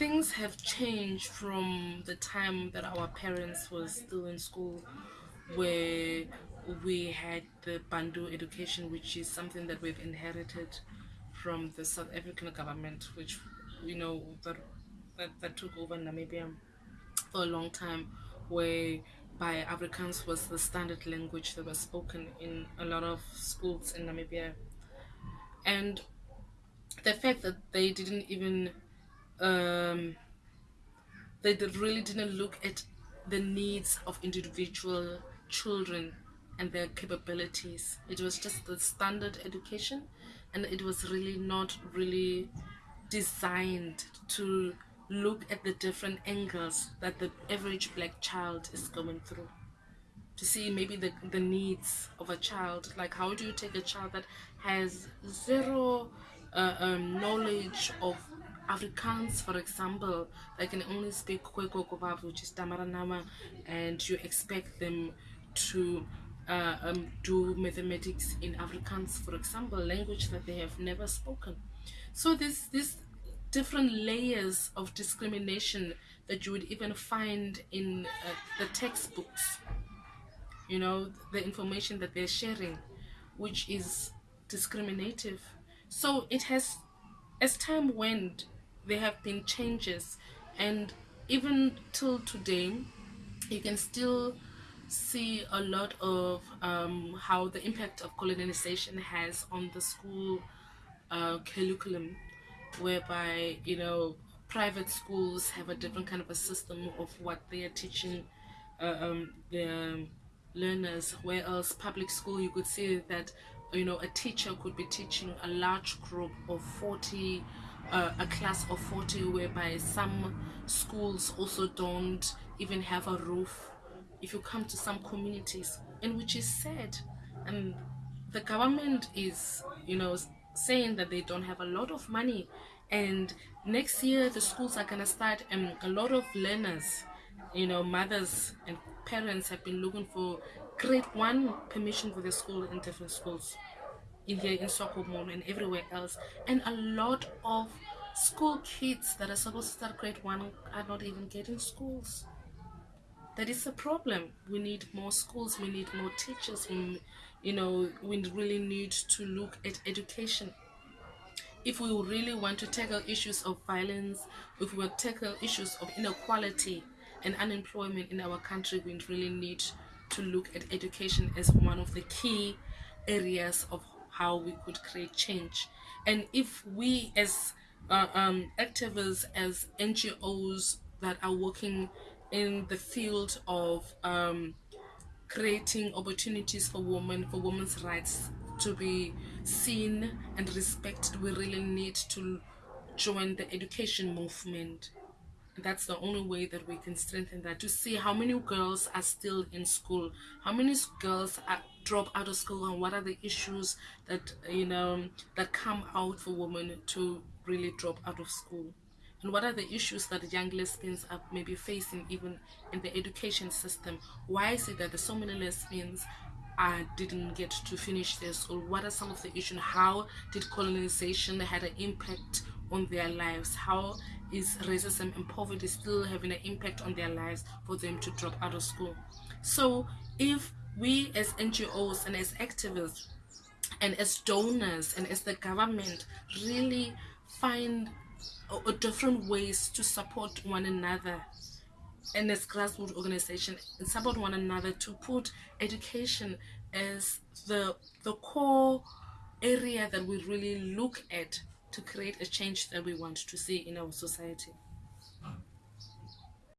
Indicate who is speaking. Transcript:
Speaker 1: things have changed from the time that our parents were still in school where we had the Bantu education which is something that we've inherited from the South African government which you know that that, that took over Namibia for a long time where by Afrikaans was the standard language that was spoken in a lot of schools in Namibia. And the fact that they didn't even um, they really didn't look at the needs of individual children and their capabilities. It was just the standard education and it was really not really designed to look at the different angles that the average black child is going through. To see maybe the, the needs of a child like how do you take a child that has zero uh, um, knowledge of Afrikaans, for example, they can only speak Khoekhoe which is Damara Nama, and you expect them to uh, um, do mathematics in Afrikaans, for example, language that they have never spoken. So this this different layers of discrimination that you would even find in uh, the textbooks you know the information that they're sharing which is discriminative so it has as time went there have been changes. And even till today you can still see a lot of um, how the impact of colonization has on the school uh, curriculum whereby you know private schools have a different kind of a system of what they are teaching uh, um, their learners. Whereas public school you could see that you know a teacher could be teaching a large group of 40 uh, a class of 40 whereby some schools also don't even have a roof. If you come to some communities and which is sad and the government is you know saying that they don't have a lot of money and next year the schools are gonna start and um, a lot of learners you know mothers and parents have been looking for grade one permission for the school in different schools in here in Swakopmund and everywhere else. And a lot of school kids that are supposed to start grade one are not even getting schools. That is a problem. We need more schools we need more teachers we, you know we really need to look at education. If we really want to tackle issues of violence if we want to tackle issues of inequality and unemployment in our country we really need to look at education as one of the key areas of how we could create change. And if we as uh, um, activists as NGOs that are working in the field of um, creating opportunities for women for women's rights to be seen and respected we really need to join the education movement that's the only way that we can strengthen that to see how many girls are still in school how many girls are drop out of school and what are the issues that you know that come out for women to really drop out of school? And what are the issues that young lesbians are maybe facing even in the education system? Why is it that there's so many lesbians I didn't get to finish their school? What are some of the issues? How did colonization had an impact on their lives? How is racism and poverty still having an impact on their lives for them to drop out of school. So if we as ngos and as activists and as donors and as the government really find different ways to support one another and as grassroots organization and support one another to put education as the the core area that we really look at to create a change that we want to see in our society